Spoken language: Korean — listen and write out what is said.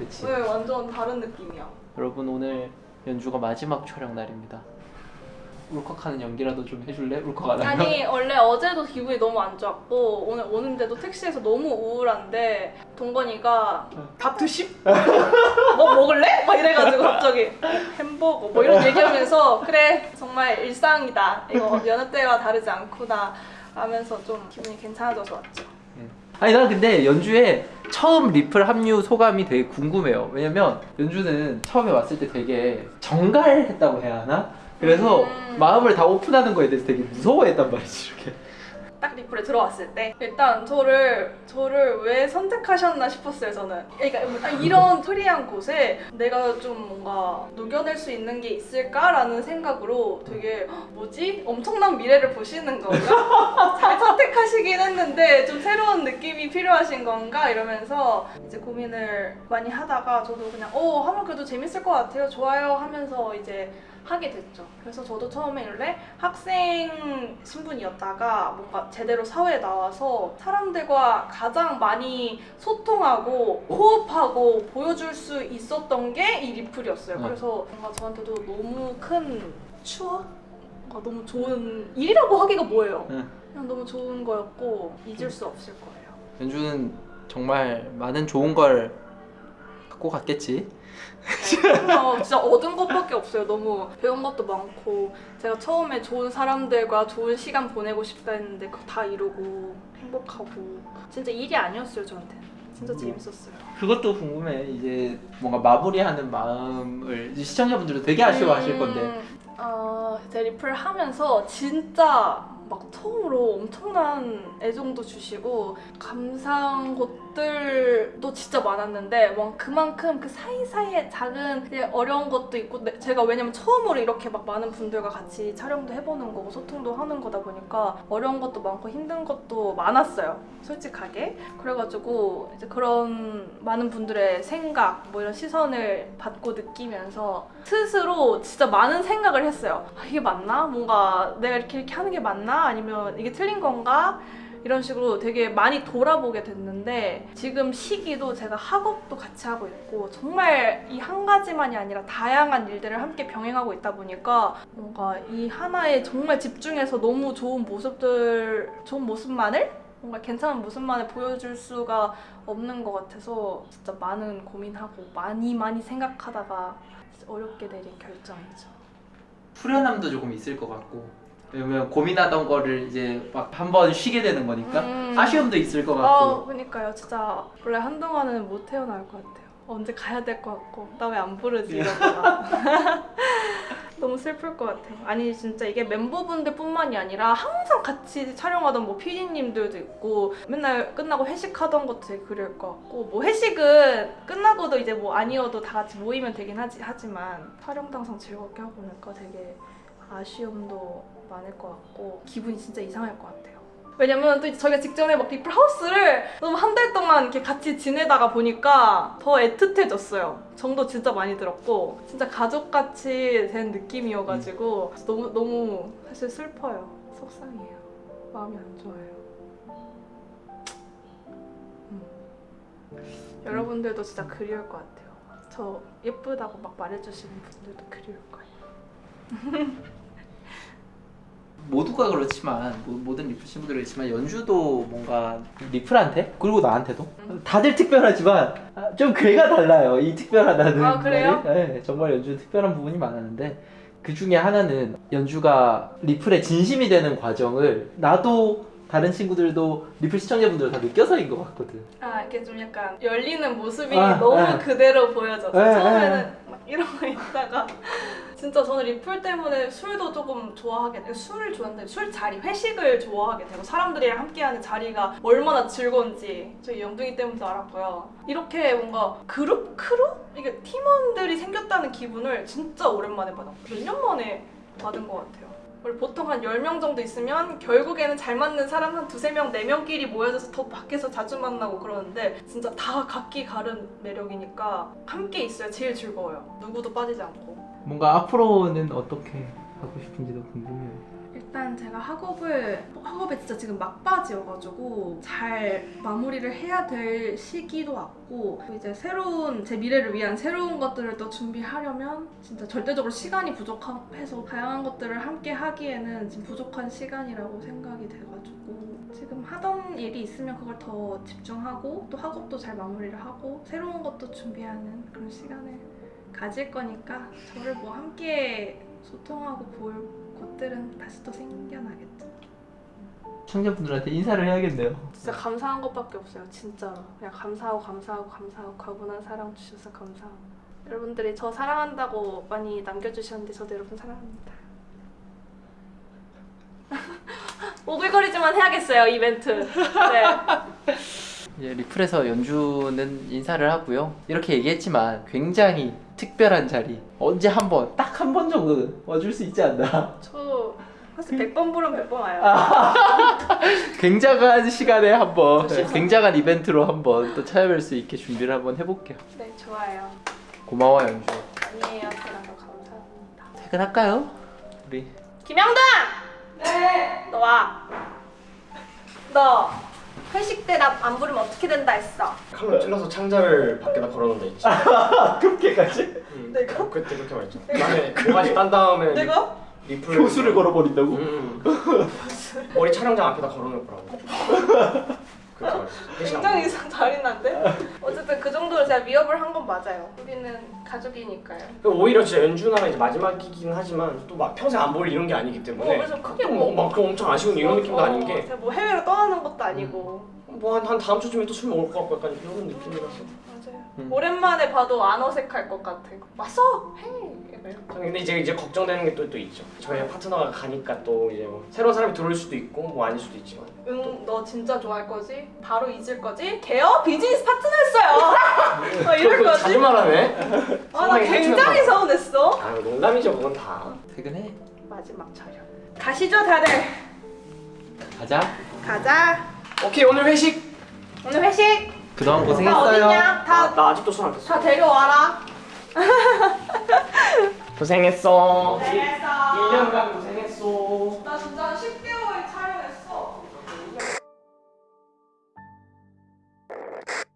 그치? 네, 완전 다른 느낌이야. 여러분 오늘 연주가 마지막 촬영 날입니다. 울컥하는 연기라도 좀 해줄래? 울컥 안 하면? 아니 원래 어제도 기분이 너무 안 좋았고 오늘 오는데도 택시에서 너무 우울한데 동건이가 밥 드십? 뭐 먹을래? 막 이래가지고 갑자기 햄버거 뭐 이런 얘기하면서 그래 정말 일상이다 이거 여느 때와 다르지 않구나 하면서 좀 기분이 괜찮아져서 왔죠 아니 난 근데 연주에 처음 리플 합류 소감이 되게 궁금해요. 왜냐면 연주는 처음에 왔을 때 되게 정갈했다고 해야 하나? 그래서 음. 마음을 다 오픈하는 거에 대해서 되게 무서워했단 말이지 이렇게. 딱 리플에 들어왔을 때 일단 저를 저를 왜 선택하셨나 싶었어요 저는. 그러니까 이런 프리한 곳에 내가 좀 뭔가 녹여낼 수 있는 게 있을까라는 생각으로 되게 "헉, 뭐지? 엄청난 미래를 보시는 건가? 잘 선택하시긴 했는데 좀 새로운 느낌이 필요하신 건가? 이러면서 이제 고민을 많이 하다가 저도 그냥 어 하면 그래도 재밌을 것 같아요. 좋아요. 하면서 이제 하게 됐죠. 그래서 저도 처음에 원래 학생 신분이었다가 뭔가 제대로 사회에 나와서 사람들과 가장 많이 소통하고 호흡하고 보여줄 수 있었던 게 이 리플이었어요. 네. 그래서 뭔가 저한테도 너무 큰 추억? 뭔가 너무 좋은 일이라고 하기가 뭐예요. 네. 그냥 너무 좋은 거였고 잊을 수 없을 거예요. 연주는 정말 많은 좋은 걸 갖고 갔겠지. 어, 진짜 얻은 것밖에 없어요. 너무 배운 것도 많고 제가 처음에 좋은 사람들과 좋은 시간 보내고 싶다 했는데 그거 다 이루고 행복하고 진짜 일이 아니었어요 저한테. 진짜 음. 재밌었어요. 그것도 궁금해. 이제 뭔가 마무리하는 마음을 시청자분들도 되게 아쉬워하실 건데. 음, 어, 제 리플 하면서 진짜 막 처음으로 엄청난 애정도 주시고 감사한 것 들도 진짜 많았는데 뭐 그만큼 그 사이사이에 작은 어려운 것도 있고 내- 제가 왜냐면 처음으로 이렇게 막 많은 분들과 같이 촬영도 해보는 거고 소통도 하는 거다 보니까 어려운 것도 많고 힘든 것도 많았어요 솔직하게 그래가지고 이제 그런 많은 분들의 생각 뭐 이런 시선을 받고 느끼면서 스스로 진짜 많은 생각을 했어요. 아, 이게 맞나? 뭔가 내가 이렇게 이렇게 하는 게 맞나? 아니면 이게 틀린 건가? 이런 식으로 되게 많이 돌아보게 됐는데 지금 시기도 제가 학업도 같이 하고 있고 정말 이 한 가지만이 아니라 다양한 일들을 함께 병행하고 있다 보니까 뭔가 이 하나에 정말 집중해서 너무 좋은 모습들 좋은 모습만을 뭔가 괜찮은 모습만을 보여줄 수가 없는 것 같아서 진짜 많은 고민하고 많이 많이 생각하다가 어렵게 내린 결정이죠. 후련함도 조금 있을 것 같고. 왜냐면 고민하던 거를 이제 막 한 번 쉬게 되는 거니까 음. 아쉬움도 있을 것 어, 같고. 그니까요. 진짜 원래 한동안은 못 태어날 것 같아요. 언제 가야 될 것 같고 나 왜 안 부르지 이러다가 너무 슬플 것 같아요. 아니 진짜 이게 멤버분들 뿐만이 아니라 항상 같이 촬영하던 뭐 PD님들도 있고 맨날 끝나고 회식하던 것도 되게 그리울 것 같고 뭐 회식은 끝나고도 이제 뭐 아니어도 다 같이 모이면 되긴 하지, 하지만 촬영도 항상 즐겁게 하고 나니까 되게 아쉬움도 많을 것 같고 기분이 진짜 이상할 것 같아요. 왜냐면 또 저희가 직전에 막 리플 하우스를 너무 한 달 동안 이렇게 같이 지내다가 보니까 더 애틋해졌어요. 정도 진짜 많이 들었고 진짜 가족같이 된 느낌이어가지고 너무 너무 사실 슬퍼요. 속상해요. 마음이 안 좋아요. 음. 여러분들도 진짜 그리울 것 같아요. 저 예쁘다고 막 말해주시는 분들도 그리울 거예요. 모두가 그렇지만 모- 모든 리플 친구들이 그렇지만 연주도 뭔가 리플한테 그리고 나한테도 음. 다들 특별하지만 아, 좀 괴가 달라요 이 특별하다는 아, 그래요? 네, 정말 연주는 특별한 부분이 많았는데 그 중에 하나는 연주가 리플에 진심이 되는 과정을 나도 다른 친구들도 리플 시청자분들 다 느껴서인 것 같거든 아 이게 좀 약간 열리는 모습이 아, 너무 네. 그대로 보여져서 네, 처음에는 막 이러고 있다가 진짜 저는 리플 때문에 술도 조금 좋아하게 되고 술을 좋아하는데 술 자리 회식을 좋아하게 되고 사람들이랑 함께하는 자리가 얼마나 즐거운지 저희 영둥이 때문도 알았고요 이렇게 뭔가 그룹 크루 이게 팀원들이 생겼다는 기분을 진짜 오랜만에 받았고 몇 년 만에 받은 것 같아요. 원래 보통 한 10명 정도 있으면 결국에는 잘 맞는 사람 한 두세 명, 네 명끼리 모여져서 더 밖에서 자주 만나고 그러는데 진짜 다 각기 다른 매력이니까 함께 있어야 제일 즐거워요. 누구도 빠지지 않고. 뭔가 앞으로는 어떻게 하고 싶은지도 궁금해요. 일단 제가 학업을 학업에 진짜 지금 막바지여가지고 잘 마무리를 해야 될 시기도 왔고 또 이제 새로운 제 미래를 위한 새로운 것들을 또 준비하려면 진짜 절대적으로 시간이 부족해서 다양한 것들을 함께 하기에는 지금 부족한 시간이라고 생각이 돼가지고 지금 하던 일이 있으면 그걸 더 집중하고 또 학업도 잘 마무리를 하고 새로운 것도 준비하는 그런 시간을 가질 거니까 저를 뭐 함께 소통하고 볼 곳들은 다시 또 생겨나겠죠. 시청자분들한테 인사를 해야겠네요. 진짜 감사한 것밖에 없어요. 진짜로. 그냥 감사하고 감사하고 감사하고 과분한 사랑 주셔서 감사하고. 여러분들이 저 사랑한다고 많이 남겨주셨는데 저도 여러분 사랑합니다. 오글거리지만 해야겠어요 이벤트. 네. 이제 리플에서 연주는 인사를 하고요. 이렇게 얘기했지만 굉장히 특별한 자리. 언제 한 번, 딱 한 번 정도는 와줄 수 있지 않나. 저 사실 100번 부르면 100번 와요. 굉장한 시간에 한 번, 그렇죠. 굉장한 이벤트로 한번 또 찾아뵐 수 있게 준비를 한번 해볼게요. 네 좋아요. 고마워 연주. 아니에요. 저랑도 감사합니다. 퇴근할까요? 우리 김영단! 네. 너 와. 너 회식 때 나 안 부르면 어떻게 된다 했어? 칼로 찔러서 창자를 밖에다 걸어놓는다 했지. 그렇게까지? 응. 내가? 어, 그때 그렇게 말했죠. 나중에 모가지 딴 다음에 내가? 리플 교수를 걸어버린다고? 응. 머리 촬영장 앞에다 걸어놓을 거라고. 안 굉장히. 이상 잔인한데? 어쨌든 그 정도로 제가 위협을 한 건 맞아요. 우리는 가족이니까요. 오히려 진짜 연주나가 이제 마지막이긴 하지만 또 막 평생 안 볼 이런 게 아니기 때문에 어, 그래서 크게 또 뭐- 뭐, 막 엄청 아쉬운 이런 느낌도 어, 아닌 게 뭐 해외로 떠나는 것도 아니고. 뭐한 다음 주쯤에 또 술 먹을 것 같고 약간 이런 느낌이라서. 음. 오랜만에 봐도 안 어색할 것 같아. 왔어! 이렇게. 근데 이제 이제 걱정되는 게 또 또 있죠. 저희 파트너가 가니까 또 이제 뭐 새로운 사람이 들어올 수도 있고 뭐 아닐 수도 있지만 응, 너 진짜 좋아할 거지? 바로 잊을 거지? 개업 비즈니스 파트너였어요! 어, 이럴 거지? 자주 말하네. 아, 나 굉장히 서운했어. 아 농담이죠 그건 다. 퇴근해. 마지막 촬영. 가시죠, 다들. 가자. 가자. 오케이 오늘 회식. 오늘 회식. 그동안 다 고생했어요. 다, 나 아직도 손안 뺐어. 다 데려와라. 고생했어. 고생했어. 1년간 고생.